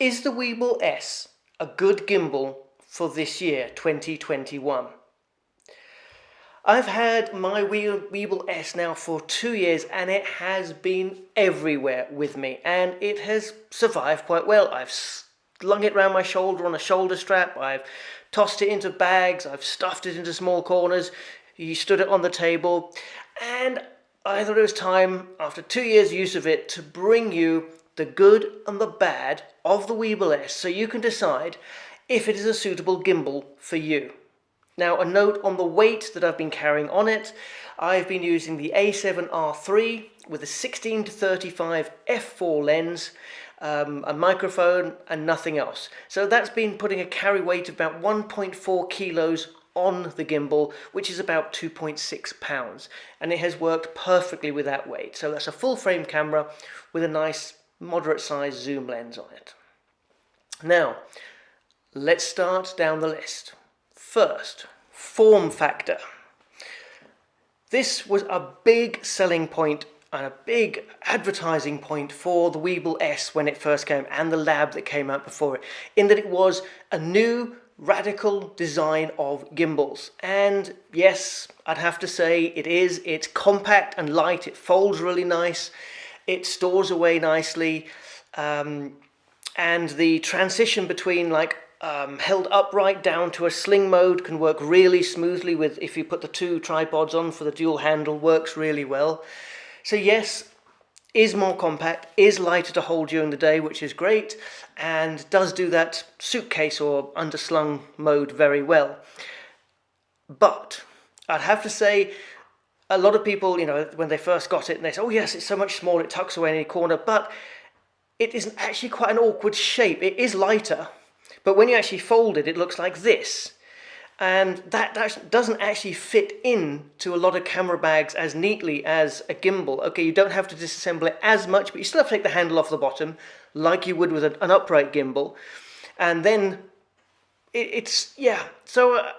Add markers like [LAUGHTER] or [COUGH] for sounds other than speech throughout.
Is the Weebill S a good gimbal for this year, 2021? I've had my Weebill S now for two years and it has been everywhere with me and it has survived quite well. I've slung it around my shoulder on a shoulder strap, I've tossed it into bags, I've stuffed it into small corners, you stood it on the table and I thought it was time, after two years use of it, to bring you the good and the bad of the Weebill S so you can decide if it is a suitable gimbal for you. Now a note on the weight that I've been carrying on it, I've been using the A7R3 with a 16 to 35 f4 lens, um, a microphone and nothing else. So that's been putting a carry weight of about 1.4 kilos on the gimbal, which is about 2.6 pounds. And it has worked perfectly with that weight. So that's a full frame camera with a nice moderate size zoom lens on it. Now, let's start down the list. First, form factor. This was a big selling point and a big advertising point for the Weebill S when it first came and the lab that came out before it in that it was a new radical design of gimbals and yes I'd have to say it is it's compact and light it folds really nice it stores away nicely um, and the transition between like um, held upright down to a sling mode can work really smoothly with if you put the two tripods on for the dual handle works really well so yes is more compact, is lighter to hold during the day, which is great, and does do that suitcase or underslung mode very well. But I'd have to say, a lot of people, you know, when they first got it, they say, oh yes, it's so much smaller, it tucks away in any corner, but it isn't actually quite an awkward shape. It is lighter, but when you actually fold it, it looks like this and that, doesn't actually fit in to a lot of camera bags as neatly as a gimbal. Okay, you don't have to disassemble it as much, but you still have to take the handle off the bottom like you would with an, upright gimbal. And then it, it's, yeah, so uh,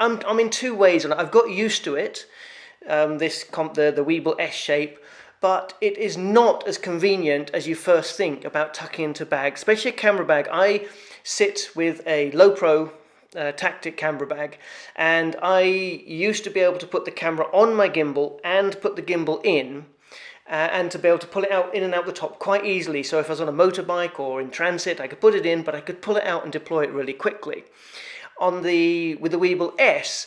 I'm, I'm in two ways and I've got used to it, um, this the, the Weebill S shape, but it is not as convenient as you first think about tucking into bags, especially a camera bag. I sit with a Lowepro uh, Tactic camera bag and I used to be able to put the camera on my gimbal and put the gimbal in uh, and to be able to pull it out in and out the top quite easily so if I was on a motorbike or in transit I could put it in but I could pull it out and deploy it really quickly. On the with the Weebill S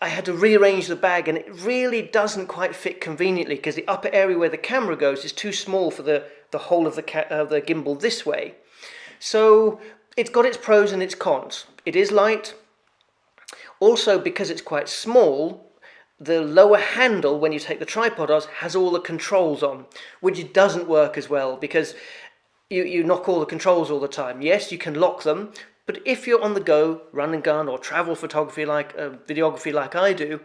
I had to rearrange the bag and it really doesn't quite fit conveniently because the upper area where the camera goes is too small for the, the whole of the, uh, the gimbal this way. So it's got its pros and its cons. It is light. Also, because it's quite small, the lower handle, when you take the tripod off, has all the controls on, which doesn't work as well because you, you knock all the controls all the time. Yes, you can lock them, but if you're on the go, run and gun, or travel photography like uh, videography like I do,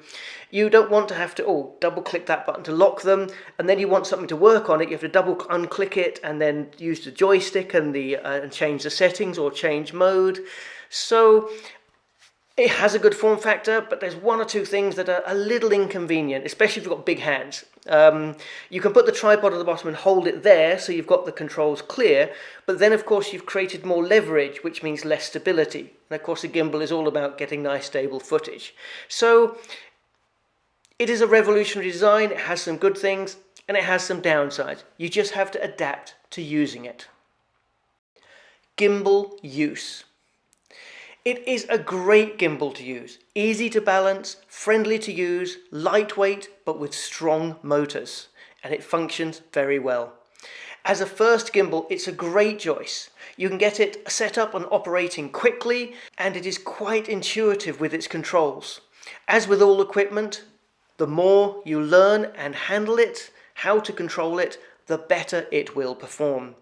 you don't want to have to oh double click that button to lock them, and then you want something to work on it. You have to double unclick it and then use the joystick and the uh, and change the settings or change mode. So it has a good form factor, but there's one or two things that are a little inconvenient, especially if you've got big hands. Um, you can put the tripod at the bottom and hold it there, so you've got the controls clear, but then of course you've created more leverage, which means less stability. And of course a gimbal is all about getting nice stable footage. So it is a revolutionary design, it has some good things, and it has some downsides. You just have to adapt to using it. Gimbal use. It is a great gimbal to use, easy to balance, friendly to use, lightweight but with strong motors and it functions very well. As a first gimbal it's a great choice. You can get it set up and operating quickly and it is quite intuitive with its controls. As with all equipment, the more you learn and handle it, how to control it, the better it will perform.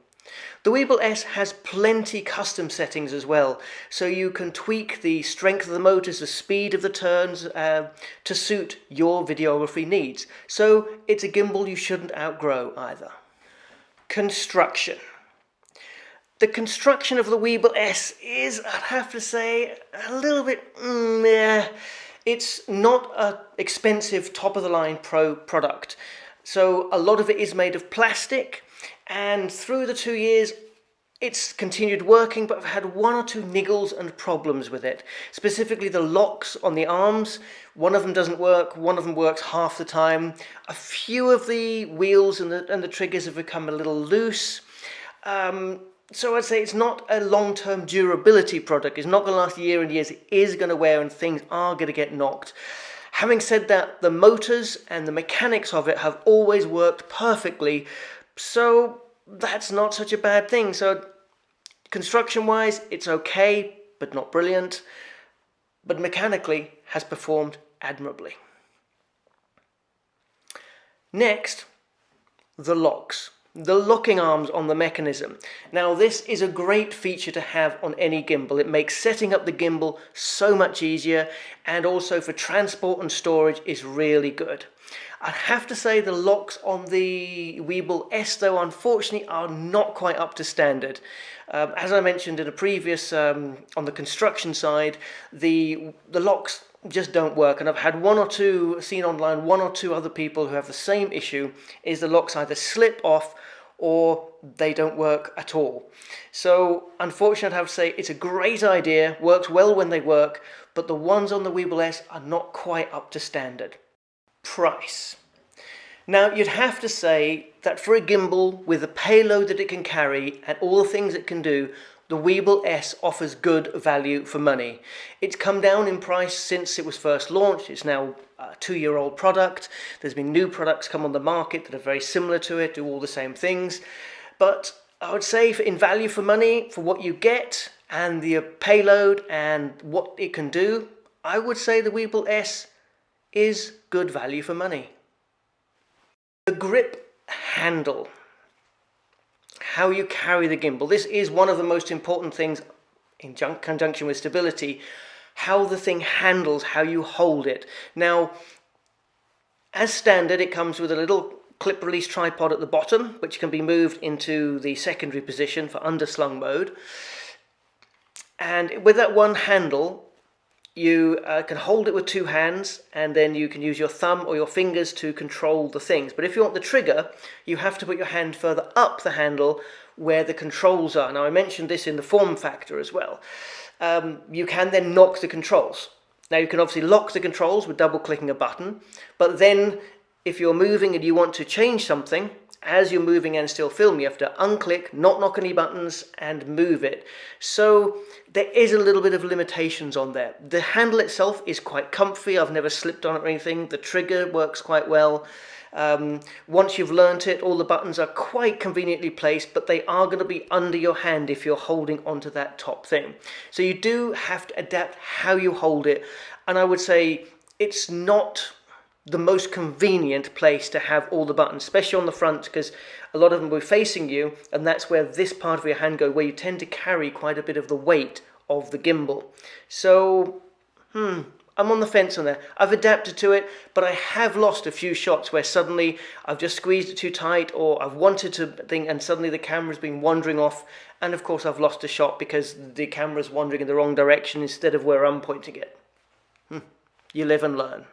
The Weebill S has plenty custom settings as well, so you can tweak the strength of the motors, the speed of the turns uh, to suit your videography needs. So it's a gimbal you shouldn't outgrow either. Construction. The construction of the Weebill S is, I'd have to say, a little bit, mm. It's not an expensive top-of-the-line pro product. So a lot of it is made of plastic, and through the two years it's continued working, but I've had one or two niggles and problems with it. Specifically the locks on the arms, one of them doesn't work, one of them works half the time. A few of the wheels and the, and the triggers have become a little loose. Um, so I'd say it's not a long-term durability product. It's not going to last year and years. It is going to wear and things are going to get knocked. Having said that, the motors and the mechanics of it have always worked perfectly. So that's not such a bad thing. So construction wise, it's okay, but not brilliant. But mechanically has performed admirably. Next, the locks the locking arms on the mechanism. Now this is a great feature to have on any gimbal. It makes setting up the gimbal so much easier and also for transport and storage is really good. I have to say the locks on the Weebill S though unfortunately are not quite up to standard. Um, as I mentioned in a previous, um, on the construction side, the, the locks just don't work and I've had one or two seen online one or two other people who have the same issue is the locks either slip off or they don't work at all. So unfortunately I have to say it's a great idea, works well when they work, but the ones on the Weebill S are not quite up to standard. Price. Now you'd have to say that for a gimbal with the payload that it can carry and all the things it can do, the Weebill S offers good value for money. It's come down in price since it was first launched. It's now a two-year-old product. There's been new products come on the market that are very similar to it, do all the same things. But I would say in value for money, for what you get and the payload and what it can do, I would say the Weebill S is good value for money. The grip handle how you carry the gimbal. This is one of the most important things in conjunction with stability, how the thing handles, how you hold it. Now, as standard, it comes with a little clip release tripod at the bottom, which can be moved into the secondary position for underslung mode. And with that one handle, you uh, can hold it with two hands and then you can use your thumb or your fingers to control the things. But if you want the trigger, you have to put your hand further up the handle where the controls are. Now I mentioned this in the form factor as well. Um, you can then knock the controls. Now you can obviously lock the controls with double clicking a button, but then if you're moving and you want to change something, as you're moving and still film, you have to unclick, not knock any buttons, and move it. So there is a little bit of limitations on there. The handle itself is quite comfy. I've never slipped on it or anything. The trigger works quite well. Um, once you've learnt it, all the buttons are quite conveniently placed, but they are going to be under your hand if you're holding onto that top thing. So you do have to adapt how you hold it. And I would say it's not the most convenient place to have all the buttons, especially on the front, because a lot of them will be facing you, and that's where this part of your hand go, where you tend to carry quite a bit of the weight of the gimbal. So, hmm, I'm on the fence on there. I've adapted to it, but I have lost a few shots where suddenly I've just squeezed it too tight, or I've wanted to think, and suddenly the camera's been wandering off, and of course I've lost a shot because the camera's wandering in the wrong direction instead of where I'm pointing it. Hmm. You live and learn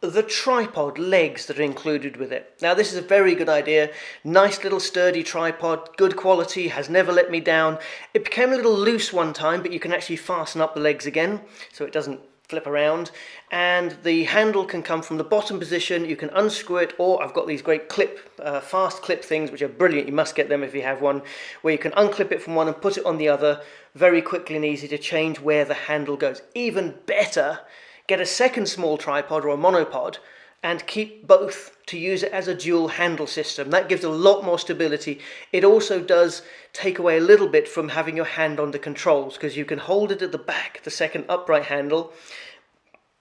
the tripod legs that are included with it. Now this is a very good idea, nice little sturdy tripod, good quality, has never let me down. It became a little loose one time but you can actually fasten up the legs again so it doesn't flip around. And the handle can come from the bottom position. You can unscrew it or I've got these great clip uh, fast clip things which are brilliant. You must get them if you have one where you can unclip it from one and put it on the other very quickly and easy to change where the handle goes. Even better get a second small tripod or a monopod and keep both to use it as a dual handle system. That gives a lot more stability. It also does take away a little bit from having your hand on the controls because you can hold it at the back, the second upright handle,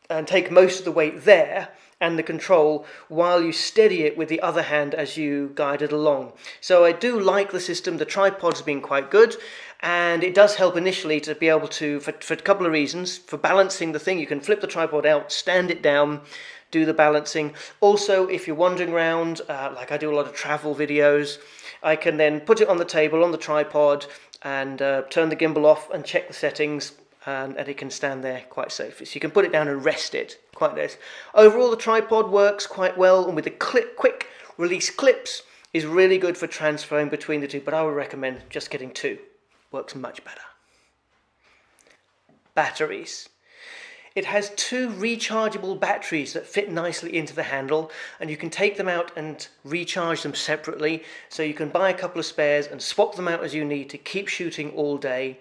and take most of the weight there and the control while you steady it with the other hand as you guide it along. So I do like the system, the tripod's been quite good and it does help initially to be able to, for, for a couple of reasons, for balancing the thing you can flip the tripod out, stand it down, do the balancing. Also if you're wandering around, uh, like I do a lot of travel videos, I can then put it on the table, on the tripod and uh, turn the gimbal off and check the settings and, and, it can stand there quite safely. So you can put it down and rest it quite nice. Overall, the tripod works quite well, and with the clip, quick release clips, is really good for transferring between the two, but I would recommend just getting two. Works much better. Batteries. It has two rechargeable batteries that fit nicely into the handle and you can take them out and recharge them separately so you can buy a couple of spares and swap them out as you need to keep shooting all day.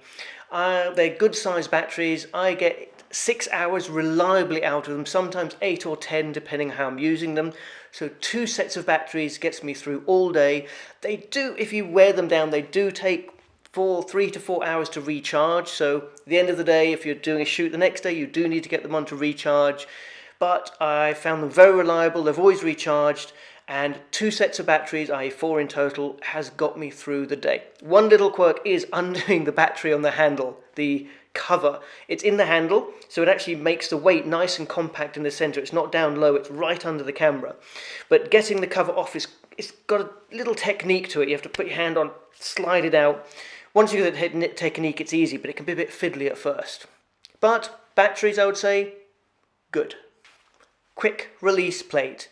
Uh, they're good sized batteries. I get six hours reliably out of them, sometimes eight or ten depending how I'm using them. So two sets of batteries gets me through all day. They do, if you wear them down, they do take four, three to four hours to recharge. So the end of the day, if you're doing a shoot the next day, you do need to get them on to recharge. But I found them very reliable. They've always recharged and two sets of batteries, i.e. four in total, has got me through the day. One little quirk is undoing the battery on the handle, the cover. It's in the handle, so it actually makes the weight nice and compact in the center. It's not down low, it's right under the camera. But getting the cover off is it's got a little technique to it. You have to put your hand on, slide it out. Once you get the technique, it's easy, but it can be a bit fiddly at first. But batteries, I would say, good. Quick release plate.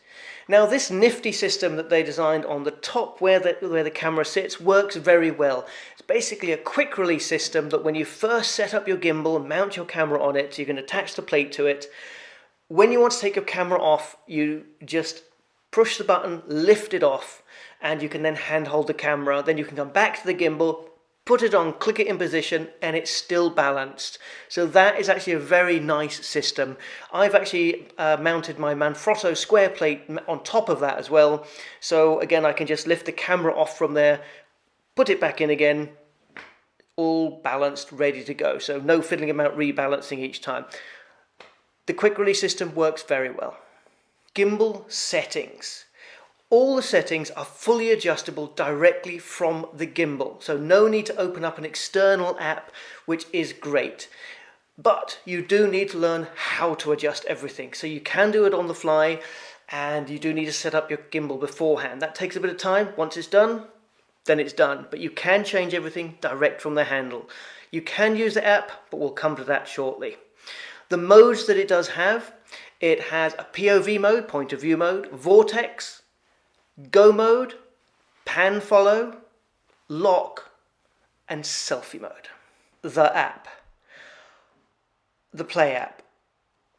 Now this nifty system that they designed on the top where the, where the camera sits works very well. It's basically a quick release system that when you first set up your gimbal and mount your camera on it, you can attach the plate to it. When you want to take your camera off, you just push the button, lift it off, and you can then handhold the camera. Then you can come back to the gimbal, put it on, click it in position, and it's still balanced. So that is actually a very nice system. I've actually uh, mounted my Manfrotto square plate on top of that as well. So again, I can just lift the camera off from there, put it back in again, all balanced, ready to go. So no fiddling about rebalancing each time. The quick release system works very well. Gimbal settings. All the settings are fully adjustable directly from the gimbal, so no need to open up an external app, which is great. But you do need to learn how to adjust everything. So you can do it on the fly, and you do need to set up your gimbal beforehand. That takes a bit of time. Once it's done, then it's done. But you can change everything direct from the handle. You can use the app, but we'll come to that shortly. The modes that it does have, it has a POV mode, point of view mode, vortex, Go mode, pan follow, lock, and selfie mode. The app. The Play app.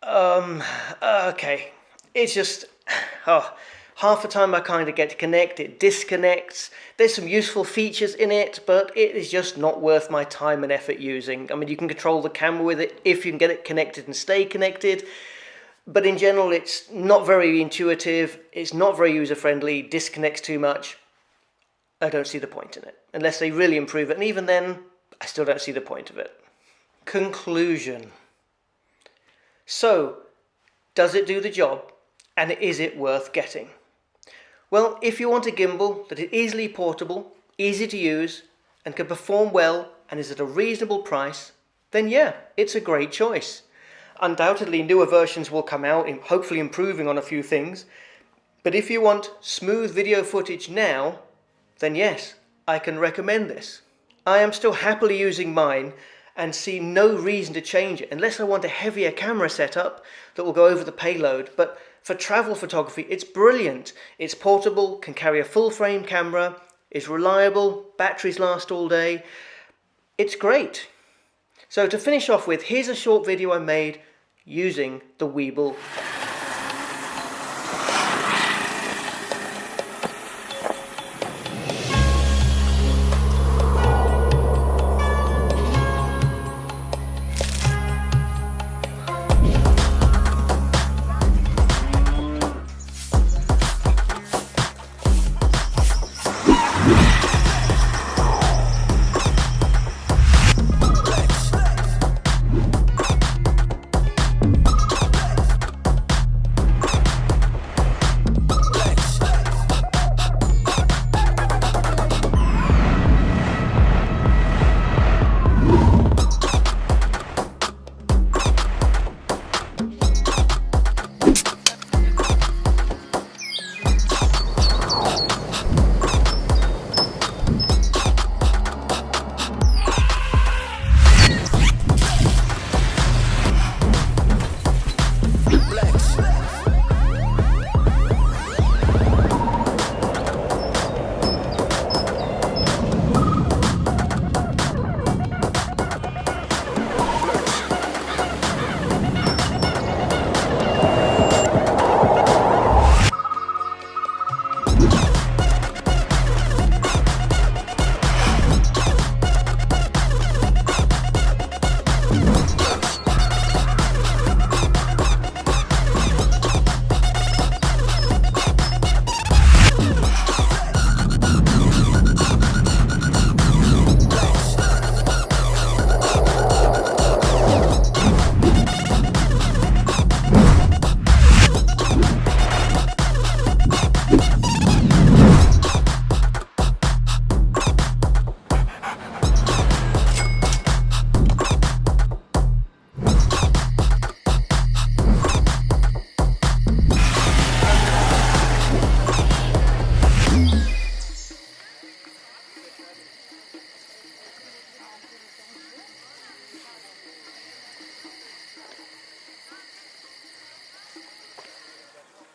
Um, okay. It's just, [SIGHS] oh, half the time I kind of get to connect, it disconnects. There's some useful features in it, but it is just not worth my time and effort using. I mean, you can control the camera with it if you can get it connected and stay connected. But in general, it's not very intuitive, it's not very user-friendly, disconnects too much. I don't see the point in it, unless they really improve it. And even then, I still don't see the point of it. Conclusion. So, does it do the job? And is it worth getting? Well, if you want a gimbal that is easily portable, easy to use, and can perform well and is at a reasonable price, then yeah, it's a great choice. Undoubtedly, newer versions will come out, hopefully improving on a few things. But if you want smooth video footage now, then yes, I can recommend this. I am still happily using mine and see no reason to change it unless I want a heavier camera setup that will go over the payload. But for travel photography, it's brilliant. It's portable, can carry a full frame camera, is reliable, batteries last all day. It's great. So to finish off with, here's a short video I made using the Weebill